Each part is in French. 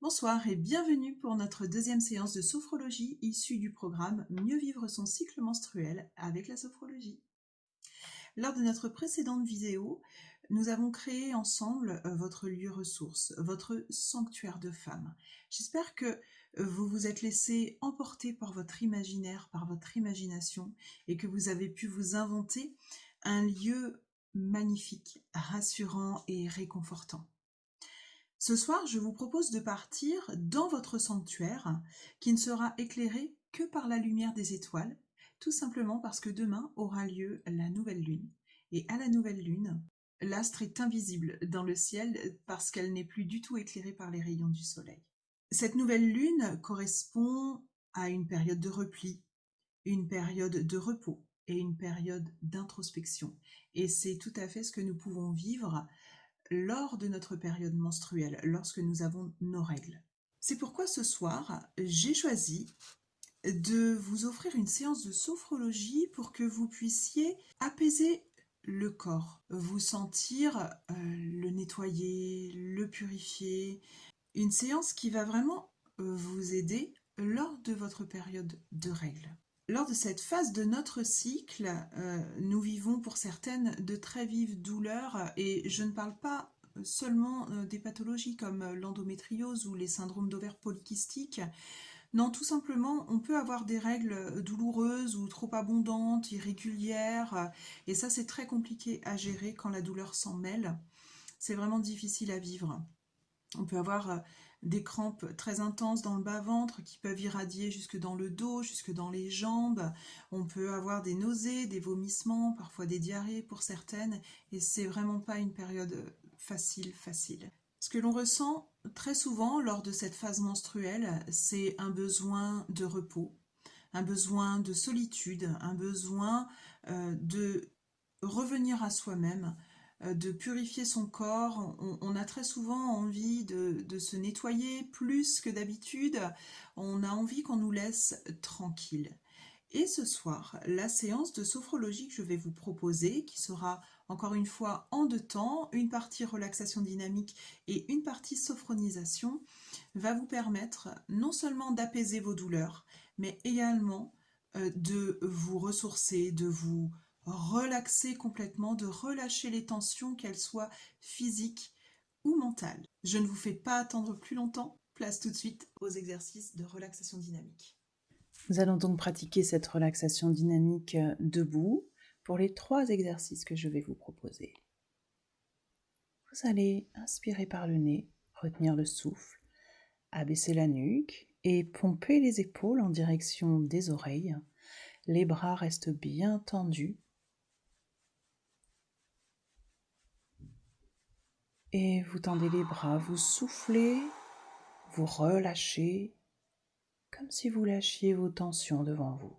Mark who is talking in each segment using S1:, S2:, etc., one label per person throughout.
S1: Bonsoir et bienvenue pour notre deuxième séance de sophrologie issue du programme Mieux vivre son cycle menstruel avec la sophrologie. Lors de notre précédente vidéo, nous avons créé ensemble euh, votre lieu ressource, votre sanctuaire de femmes. J'espère que vous vous êtes laissé emporter par votre imaginaire, par votre imagination et que vous avez pu vous inventer un lieu magnifique, rassurant et réconfortant. Ce soir, je vous propose de partir dans votre sanctuaire qui ne sera éclairé que par la lumière des étoiles, tout simplement parce que demain aura lieu la nouvelle lune. Et à la nouvelle lune, l'astre est invisible dans le ciel parce qu'elle n'est plus du tout éclairée par les rayons du soleil. Cette nouvelle lune correspond à une période de repli, une période de repos et une période d'introspection. Et c'est tout à fait ce que nous pouvons vivre lors de notre période menstruelle, lorsque nous avons nos règles. C'est pourquoi ce soir, j'ai choisi de vous offrir une séance de sophrologie pour que vous puissiez apaiser le corps, vous sentir euh, le nettoyer, le purifier. Une séance qui va vraiment euh, vous aider lors de votre période de règles. Lors de cette phase de notre cycle, euh, nous vivons pour certaines de très vives douleurs et je ne parle pas seulement euh, des pathologies comme euh, l'endométriose ou les syndromes d'ovaires polykystiques. Non, tout simplement, on peut avoir des règles douloureuses ou trop abondantes, irrégulières, et ça c'est très compliqué à gérer quand la douleur s'en mêle. C'est vraiment difficile à vivre. On peut avoir des crampes très intenses dans le bas-ventre qui peuvent irradier jusque dans le dos, jusque dans les jambes. On peut avoir des nausées, des vomissements, parfois des diarrhées pour certaines. Et c'est vraiment pas une période facile, facile. Ce que l'on ressent très souvent lors de cette phase menstruelle, c'est un besoin de repos, un besoin de solitude, un besoin euh, de revenir à soi-même, de purifier son corps. On, a très souvent envie de, se nettoyer plus que d'habitude. On a envie qu'on nous laisse tranquille. Et ce soir, la séance de sophrologie que je vais vous proposer, qui sera encore une fois en deux temps, une partie relaxation dynamique et une partie sophronisation, va vous permettre non seulement d'apaiser vos douleurs, mais également euh, de vous ressourcer, de vous relaxer complètement, de relâcher les tensions, qu'elles soient physiques ou mentales. Je ne vous fais pas attendre plus longtemps, place tout de suite aux exercices de relaxation dynamique.
S2: Nous allons donc pratiquer cette relaxation dynamique euh, debout pour les trois exercices que je vais vous proposer. Vous allez inspirer par le nez, retenir le souffle, abaisser la nuque et pomper les épaules en direction des oreilles. Les bras restent bien tendus Et vous tendez les bras, vous soufflez, vous relâchez, comme si vous lâchiez vos tensions devant vous.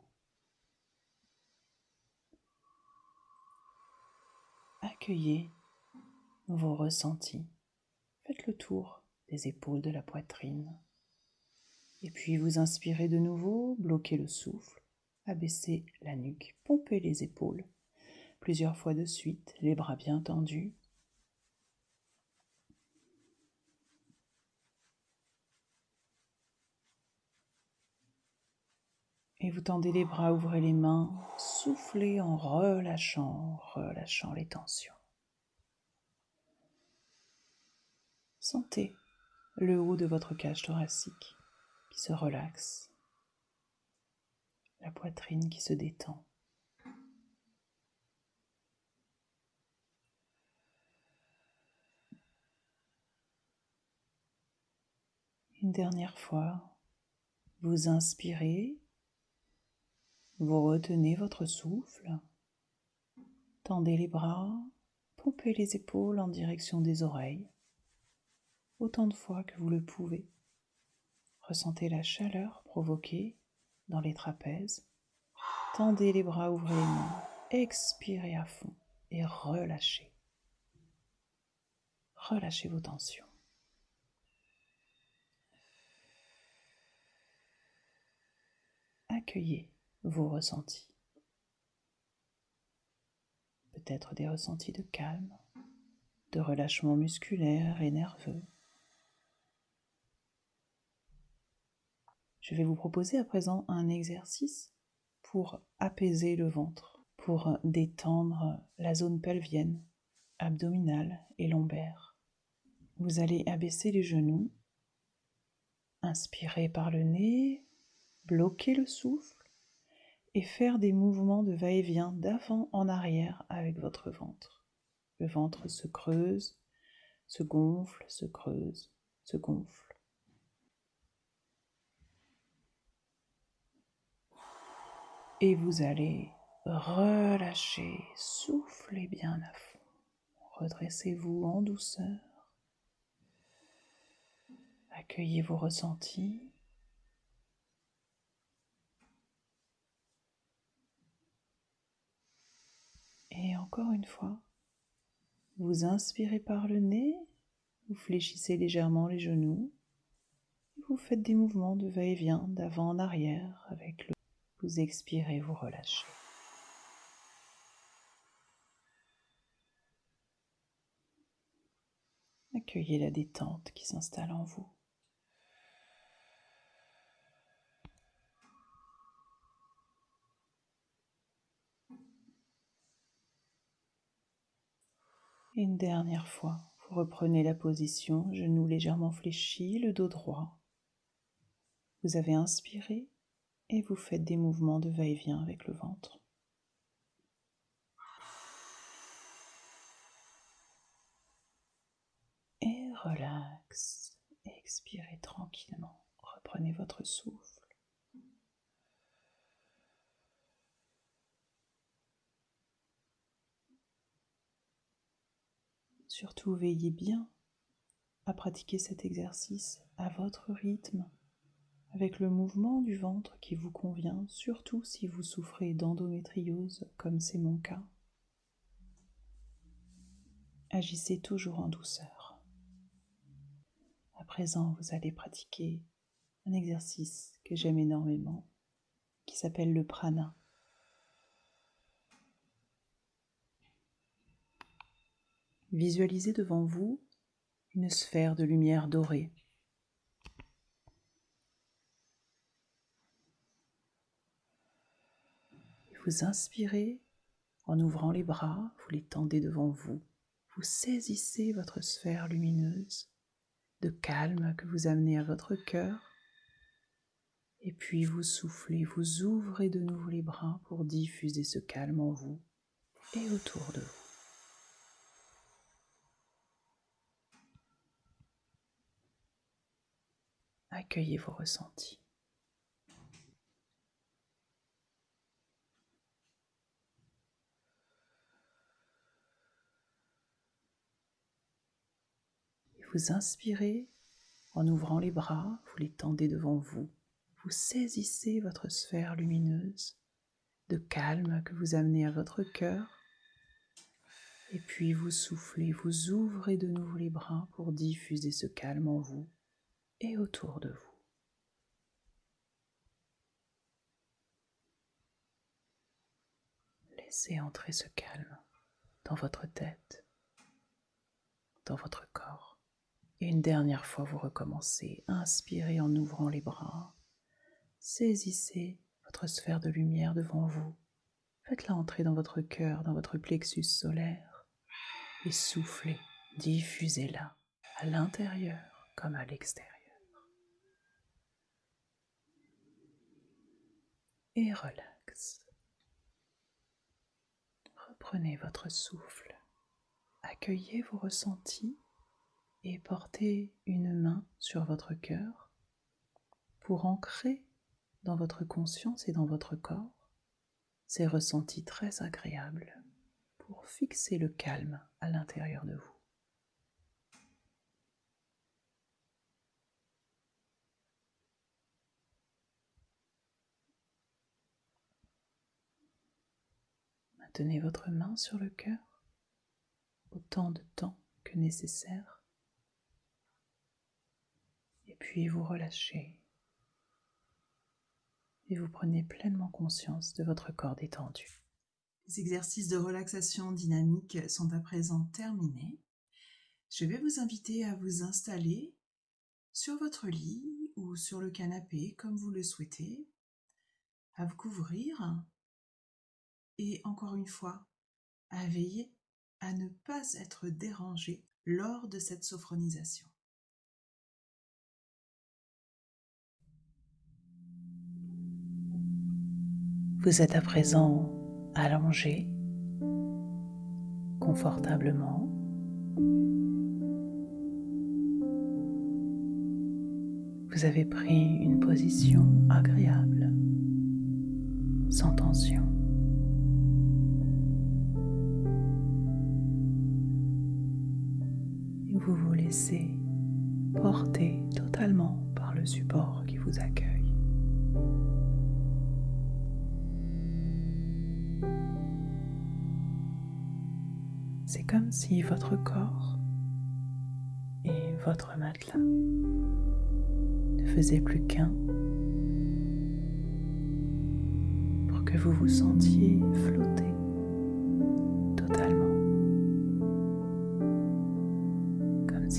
S2: Accueillez vos ressentis. Faites le tour des épaules de la poitrine. Et puis vous inspirez de nouveau, bloquez le souffle, abaissez la nuque, pompez les épaules. Plusieurs fois de suite, les bras bien tendus. Et vous tendez les bras, ouvrez les mains, soufflez en relâchant, relâchant les tensions. Sentez le haut de votre cage thoracique qui se relaxe, la poitrine qui se détend. Une dernière fois, vous inspirez vous retenez votre souffle, tendez les bras, pompez les épaules en direction des oreilles, autant de fois que vous le pouvez. Ressentez la chaleur provoquée dans les trapèzes. Tendez les bras, ouvrez les mains, expirez à fond et relâchez. Relâchez vos tensions. Accueillez vos ressentis. Peut-être des ressentis de calme, de relâchement musculaire et nerveux. Je vais vous proposer à présent un exercice pour apaiser le ventre, pour détendre la zone pelvienne, abdominale et lombaire. Vous allez abaisser les genoux, inspirer par le nez, bloquer le souffle et faire des mouvements de va-et-vient d'avant en arrière avec votre ventre. Le ventre se creuse, se gonfle, se creuse, se gonfle. Et vous allez relâcher, soufflez bien à fond. Redressez-vous en douceur. Accueillez vos ressentis. Et une fois, vous inspirez par le nez, vous fléchissez légèrement les genoux, vous faites des mouvements de va-et-vient d'avant en arrière avec le vous expirez, vous relâchez. Accueillez la détente qui s'installe en vous. Une dernière fois, vous reprenez la position, genoux légèrement fléchis, le dos droit. Vous avez inspiré et vous faites des mouvements de va-et-vient avec le ventre. Et relax, expirez tranquillement, reprenez votre souffle. Surtout veillez bien à pratiquer cet exercice à votre rythme avec le mouvement du ventre qui vous convient, surtout si vous souffrez d'endométriose comme c'est mon cas. Agissez toujours en douceur. À présent, vous allez pratiquer un exercice que j'aime énormément, qui s'appelle le prana. Visualisez devant vous une sphère de lumière dorée Vous inspirez en ouvrant les bras, vous les tendez devant vous. Vous saisissez votre sphère lumineuse de calme que vous amenez à votre cœur. Et puis vous soufflez, vous ouvrez de nouveau les bras pour diffuser ce calme en vous et autour de vous. Accueillez vos ressentis. Vous inspirez en ouvrant les bras, vous les tendez devant vous. Vous saisissez votre sphère lumineuse de calme que vous amenez à votre cœur. Et puis vous soufflez, vous ouvrez de nouveau les bras pour diffuser ce calme en vous et autour de vous. Laissez entrer ce calme dans votre tête, dans votre corps. Et une dernière fois, vous recommencez. Inspirez en ouvrant les bras. Saisissez votre sphère de lumière devant vous. Faites-la entrer dans votre cœur, dans votre plexus solaire. Et soufflez, diffusez-la à l'intérieur comme à l'extérieur. Et relax. Reprenez votre souffle. Accueillez vos ressentis et portez une main sur votre cœur pour ancrer dans votre conscience et dans votre corps ces ressentis très agréables pour fixer le calme à l'intérieur de vous. Maintenez votre main sur le cœur autant de temps que nécessaire puis vous relâchez et vous prenez pleinement conscience de votre corps détendu.
S1: Les exercices de relaxation dynamique sont à présent terminés. Je vais vous inviter à vous installer sur votre lit ou sur le canapé comme vous le souhaitez, à vous couvrir et encore une fois, à veiller à ne pas être dérangé lors de cette sophronisation.
S2: Vous êtes à présent allongé confortablement. Vous avez pris une position agréable, sans tension. Vous vous laissez porter totalement par le support qui vous accueille. C'est comme si votre corps et votre matelas ne faisaient plus qu'un pour que vous vous sentiez flotter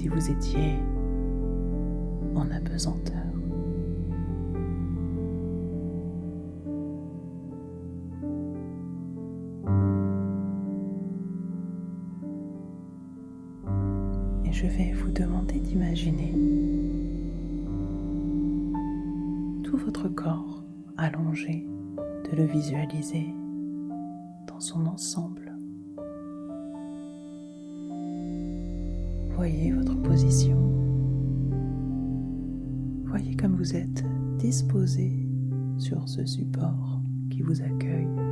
S2: si vous étiez en apesanteur. je vais vous demander d'imaginer tout votre corps allongé, de le visualiser dans son ensemble. Voyez votre position. Voyez comme vous êtes disposé sur ce support qui vous accueille.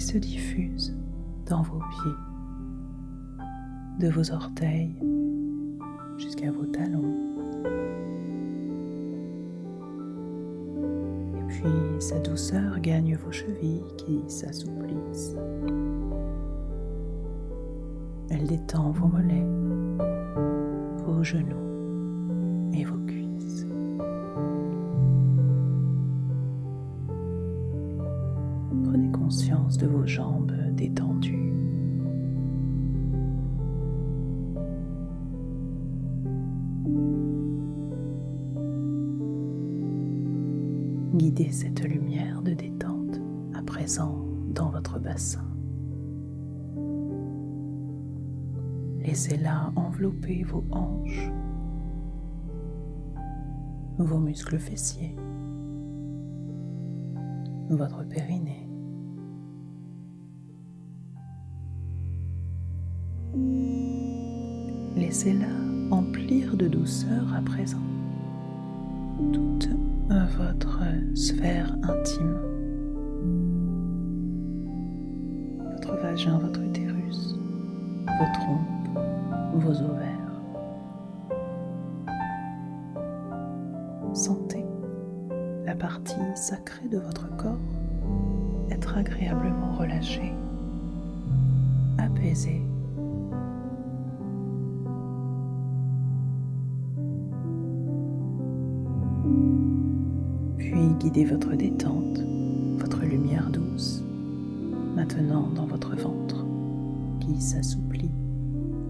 S2: Se diffuse dans vos pieds, de vos orteils jusqu'à vos talons. Et puis sa douceur gagne vos chevilles qui s'assouplissent. Elle détend vos mollets, vos genoux et vos cuisses. De vos jambes détendues. Guidez cette lumière de détente à présent dans votre bassin. Laissez-la envelopper vos hanches, vos muscles fessiers, votre périnée. Laissez-la emplir de douceur à présent toute votre sphère intime, votre vagin, votre utérus, vos trompes, vos ovaires. Sentez la partie sacrée de votre corps être agréablement relâchée, apaisée. Puis guidez votre détente, votre lumière douce, maintenant dans votre ventre qui s'assouplit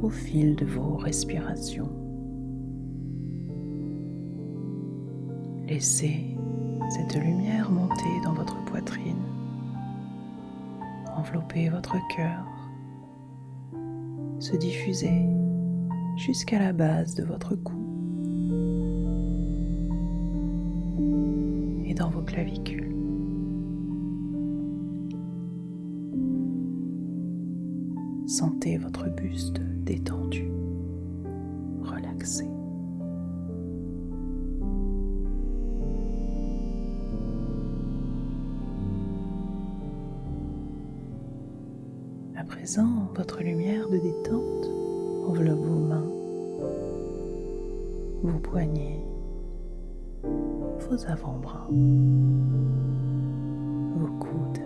S2: au fil de vos respirations. Laissez cette lumière monter dans votre poitrine, envelopper votre cœur, se diffuser jusqu'à la base de votre cou dans vos clavicules. Sentez votre buste détendu, relaxé. À présent, votre lumière de détente enveloppe vos mains, vos poignets, avant-bras, vos coudes,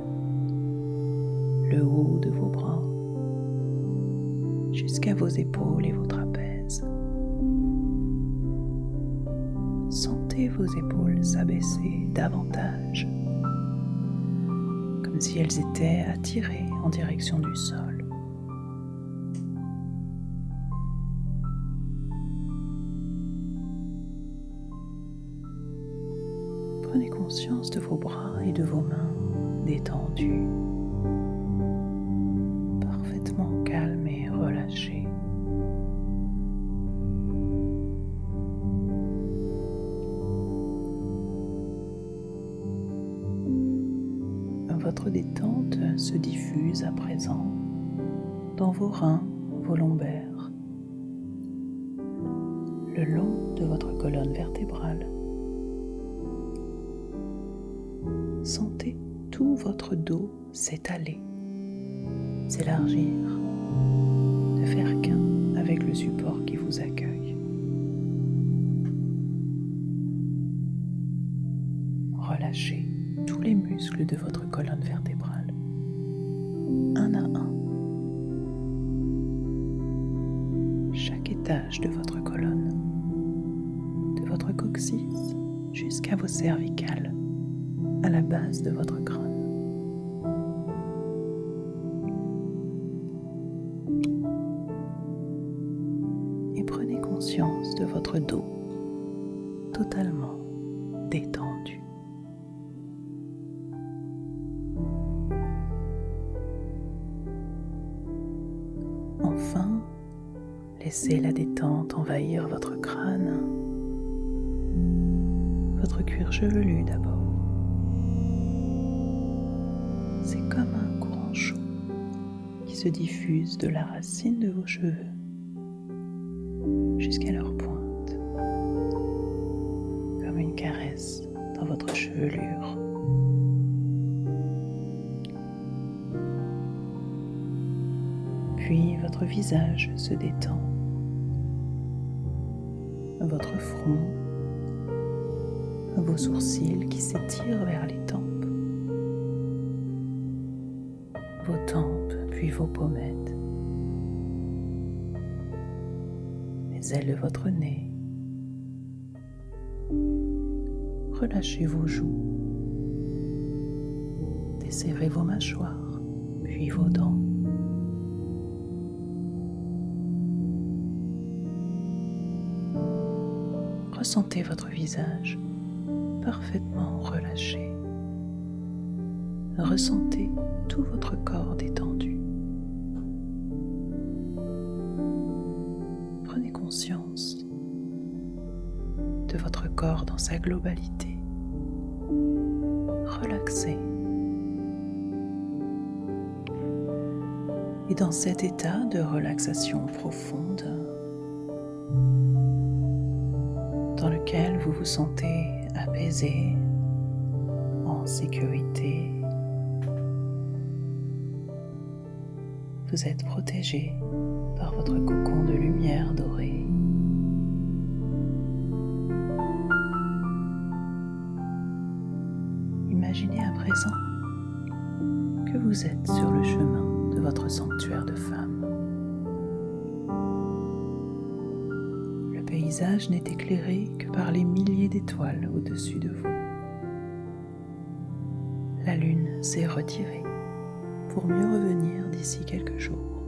S2: le haut de vos bras, jusqu'à vos épaules et vos trapèzes. Sentez vos épaules s'abaisser davantage, comme si elles étaient attirées en direction du sol. Conscience de vos bras et de vos mains détendus, parfaitement calmes et relâchés. Votre détente se diffuse à présent dans vos reins, dos s'étaler, s'élargir, ne faire qu'un avec le support qui vous accueille. Relâchez tous les muscles de votre colonne vertébrale, un à un. Chaque étage de votre colonne, de votre coccyx jusqu'à vos cervicales à la base de votre crâne. Se diffuse de la racine de vos cheveux jusqu'à leur pointe, comme une caresse dans votre chevelure. Puis votre visage se détend, votre front, vos sourcils qui s'étirent vers les tempes pommettes, les ailes de votre nez. Relâchez vos joues, desserrez vos mâchoires, puis vos dents. Ressentez votre visage parfaitement relâché. Ressentez tout votre corps sa globalité. Relaxez. Et dans cet état de relaxation profonde, dans lequel vous vous sentez apaisé, en sécurité, vous êtes protégé par votre cocon de lumière dorée. Vous êtes sur le chemin de votre sanctuaire de femme. Le paysage n'est éclairé que par les milliers d'étoiles au-dessus de vous. La lune s'est retirée pour mieux revenir d'ici quelques jours.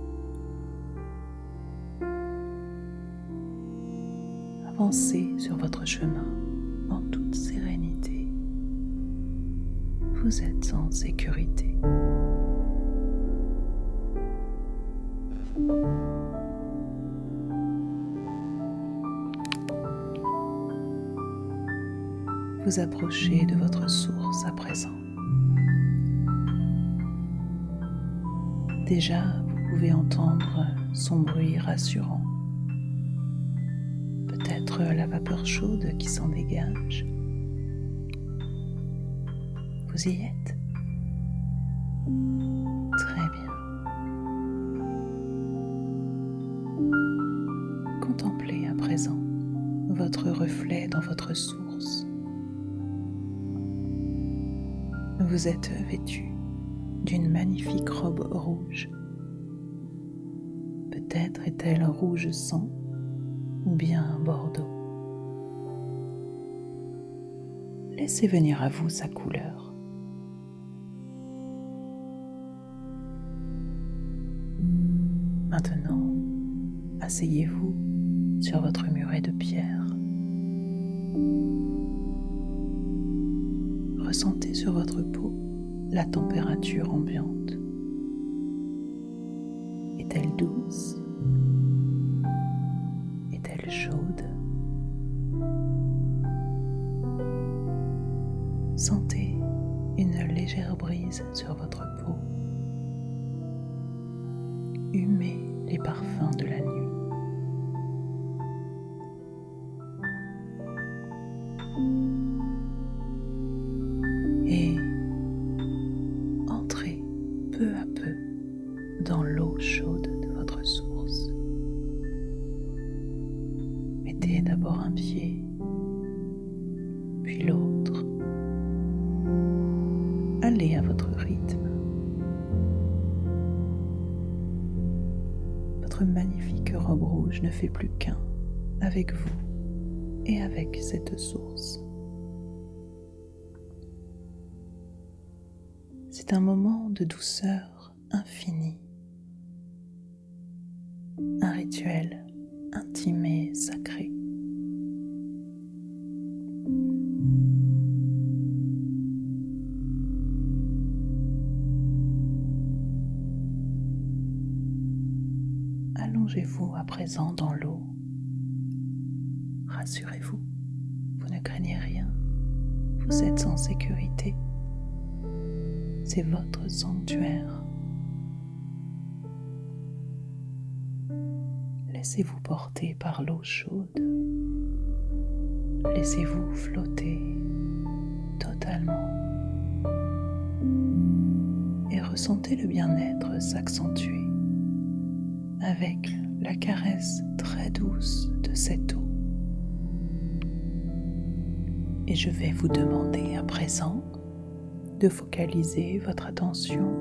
S2: Avancez sur votre chemin en toute sérénité. Vous êtes en sécurité. Vous approchez de votre source à présent. Déjà, vous pouvez entendre son bruit rassurant. Peut-être la vapeur chaude qui s'en dégage. Vous y êtes? Vous êtes vêtu d'une magnifique robe rouge. Peut-être est-elle rouge sang ou bien bordeaux. Laissez venir à vous sa couleur. Maintenant, asseyez-vous sur votre muret de pierre. Ressentez sur votre peau la température ambiante. Est-elle douce? Est-elle chaude? Sentez une légère brise sur votre peau. Humez les parfums de la nuit. Dans l'eau chaude de votre source. Mettez d'abord un pied, puis l'autre. Allez à votre rythme. Votre magnifique robe rouge ne fait plus qu'un avec vous et avec cette source. C'est un moment de douceur Rassurez-vous, vous ne craignez rien, vous êtes en sécurité c'est votre sanctuaire. Laissez-vous porter par l'eau chaude. Laissez-vous flotter totalement. Et ressentez le bien-être s'accentuer avec la caresse très douce de cette eau. Et je vais vous demander à présent de focaliser votre attention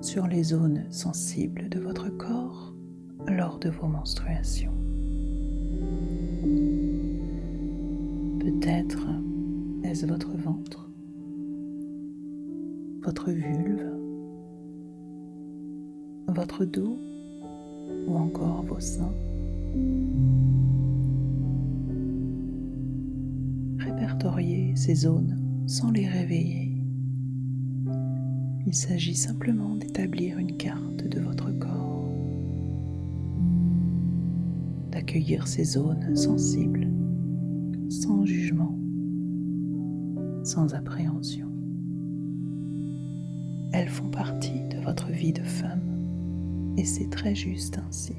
S2: sur les zones sensibles de votre corps lors de vos menstruations. Peut-être est-ce votre ventre, votre vulve, votre dos ou encore vos seins. Ces zones sans les réveiller il s'agit simplement d'établir une carte de votre corps, d'accueillir ces zones sensibles, sans jugement, sans appréhension. Elles font partie de votre vie de femme et c'est très juste ainsi.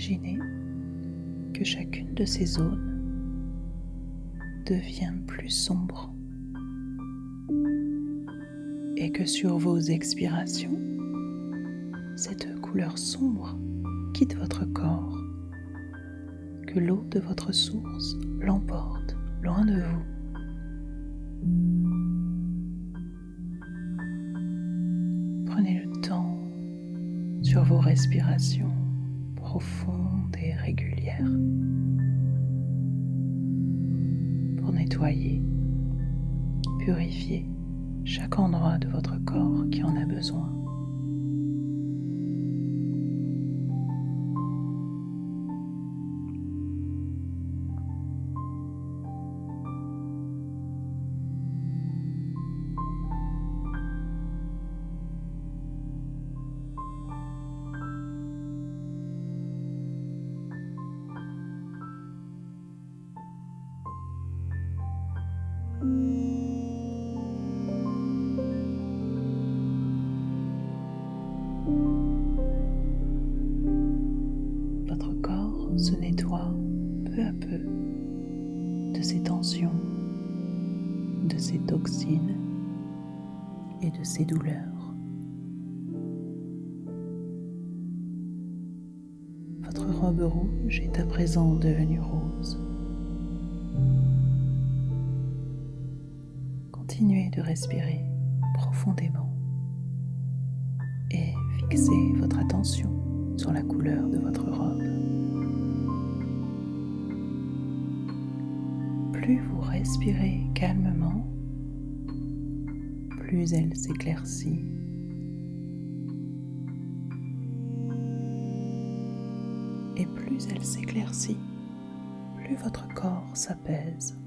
S2: Imaginer que chacune de ces zones devient plus sombre et que sur vos expirations, cette couleur sombre quitte votre corps, que l'eau de votre source l'emporte loin de vous. Sur vos respirations profondes et régulières pour nettoyer, purifier chaque endroit de votre corps qui en a besoin. Ces toxines et de ces douleurs. Votre robe rouge est à présent devenue rose. Continuez de respirer profondément et fixez votre attention sur la couleur de votre robe. Plus vous respirez calmement, plus elle s'éclaircit. Et plus elle s'éclaircit, plus votre corps s'apaise,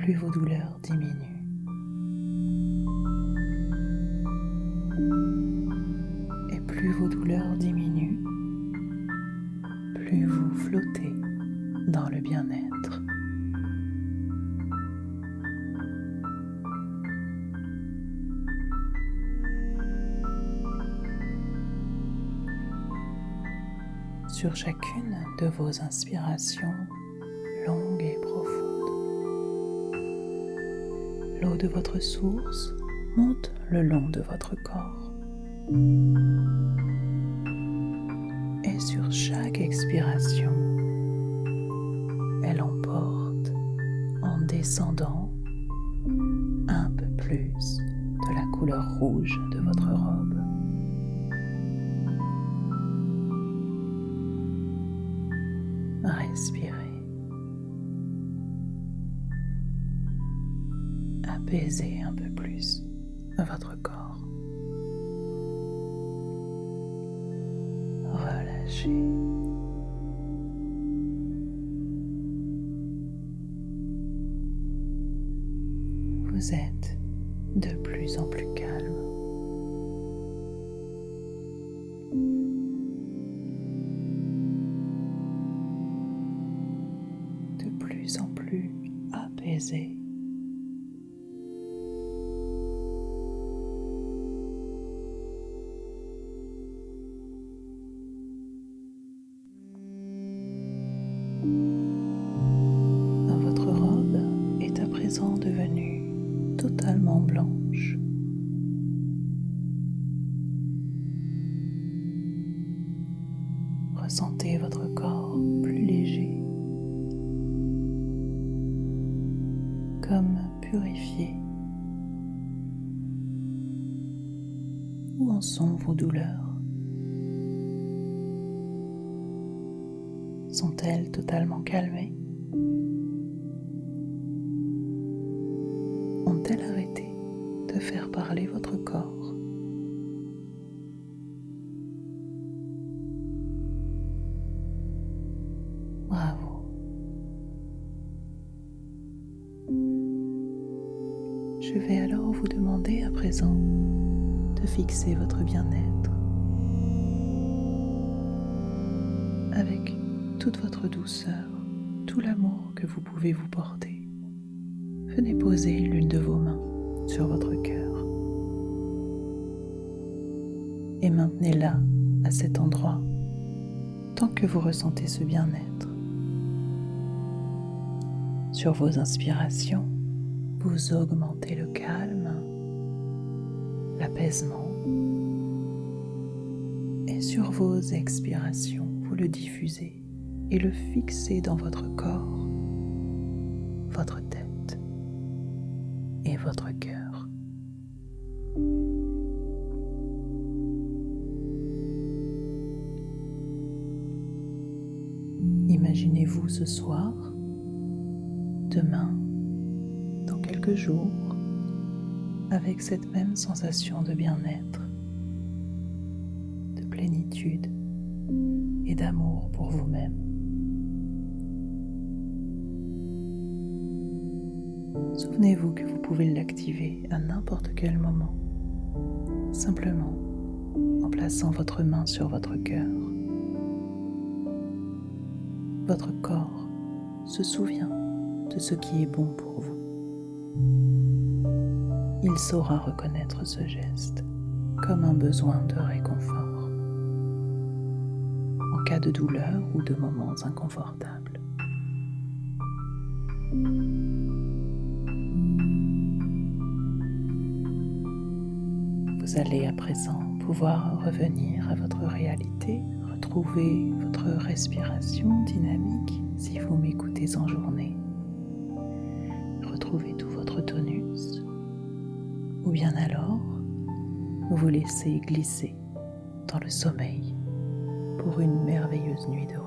S2: plus vos douleurs diminuent. Et plus vos douleurs diminuent, plus vous flottez dans le bien-être. Sur chacune de vos inspirations longues et profondes, l'eau de votre source monte le long de votre corps. Et sur chaque expiration, elle emporte en descendant un peu plus de la couleur rouge de votre robe. Apaisez un peu plus votre corps. Relâchez. Vous êtes de plus en plus purifié. Où en sont vos douleurs? Sont-elles totalement calmées? Fixer votre bien-être avec toute votre douceur, tout l'amour que vous pouvez vous porter. Venez poser l'une de vos mains sur votre cœur et maintenez-la à cet endroit tant que vous ressentez ce bien-être. Sur vos inspirations, vous augmentez le calme, l'apaisement et sur vos expirations, vous le diffusez et le fixez dans votre corps, votre tête et votre cœur. Imaginez-vous ce soir, demain, dans quelques jours, avec cette même sensation de bien-être, de plénitude et d'amour pour vous-même. Souvenez-vous que vous pouvez l'activer à n'importe quel moment, simplement en plaçant votre main sur votre cœur. Votre corps se souvient de ce qui est bon pour vous. Il saura reconnaître ce geste comme un besoin de réconfort en cas de douleur ou de moments inconfortables. Vous allez à présent pouvoir revenir à votre réalité, retrouver votre respiration dynamique si vous m'écoutez en journée. Vous laissez glisser dans le sommeil pour une merveilleuse nuit de.